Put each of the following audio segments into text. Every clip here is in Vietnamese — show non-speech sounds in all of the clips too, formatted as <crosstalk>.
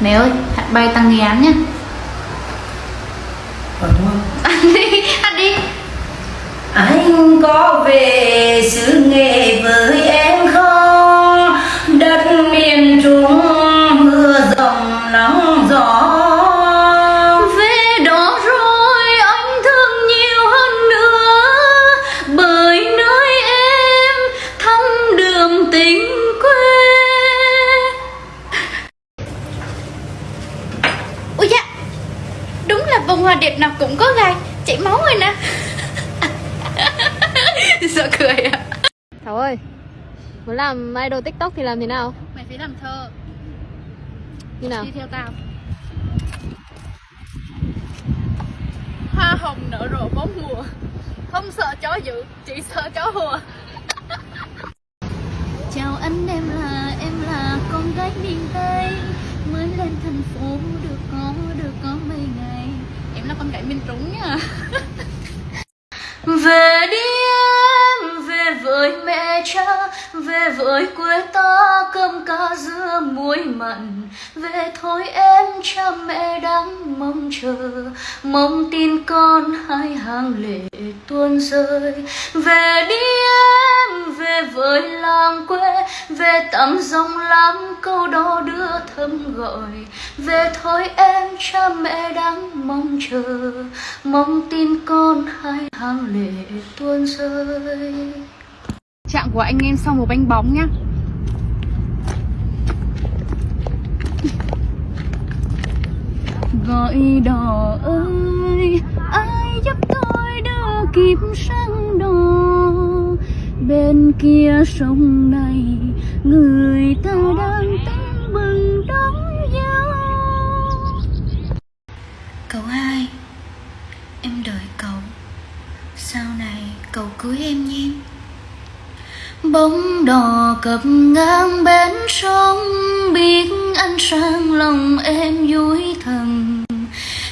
Mẹ ơi, hát bài tăng nghệ án nhá Ờ đúng không? <laughs> Ăn đi, ăn đi Anh có về xứ bông hoa đẹp nào cũng có gai Chảy máu rồi nè. <laughs> Sợ cười à. Thảo ơi Muốn làm idol tiktok thì làm thế nào? Mày phải làm thơ. Như nào? Đi theo tao. Hoa hồng nở rộ bốn mùa. Không sợ chó dữ, chỉ sợ chó hùa. <laughs> Chào anh em là em là con gái miền Tây. Mới lên thành phố được có được có mấy ngày Em là con gái miền Trung nha. <laughs> Về đi em, về với mẹ cha Về với quê ta cơm cá dưa muối mặn. Về thôi em cha mẹ đang mong chờ Mong tin con hai hàng lệ tuôn rơi. Về đi em, về với làng quê Về tắm dòng lắm câu đó thơm gọi. Về thôi em cha mẹ đang mong chờ. Mong tin con hai hàng lệ tuôn rơi. Trạng của anh em sau một bánh bóng nhá. Gọi đò ơi ai giúp tôi đưa kịp sang đò? Bên kia sông này người ta đang tưng mừng đón dâu cậu hai, em đợi cậu. Sau này cậu cưới em nhé. Bóng đò cập ngang bến sông, biết anh sang lòng em vui thầm.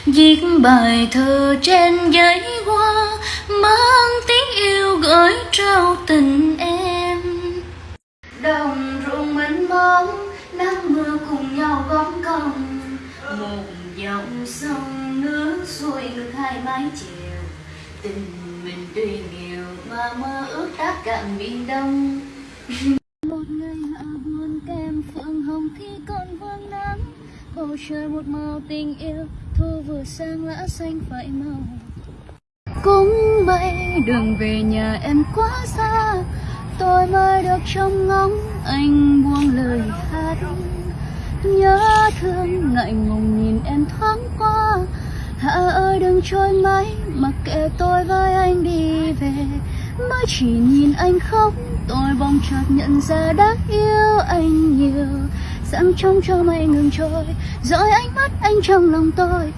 Viết bài thơ trên giấy hoa, mang tiếng yêu gửi trao tình bóng công một dòng sông nước xuôi ngược hai mái chiều tình mình tuy nghèo mà mơ ước đã cạn biển đông. <laughs> Một ngày hạ buồn kem phượng hồng khi còn vương nắng. Bầu trời một màu tình yêu, thu vừa sang lá xanh phải màu. Cũng vậy đường về nhà em quá xa, tôi mới được trông ngóng anh buông lời hát thương, ngại ngùng nhìn em thoáng qua. Hạ ơi, đừng trôi mãi, mặc kệ tôi với anh đi về. Mới chỉ nhìn anh khóc, tôi bỗng chợt nhận ra đã yêu anh nhiều. Sáng trông cho mây ngừng trôi, Rồi ánh mắt anh trong lòng tôi.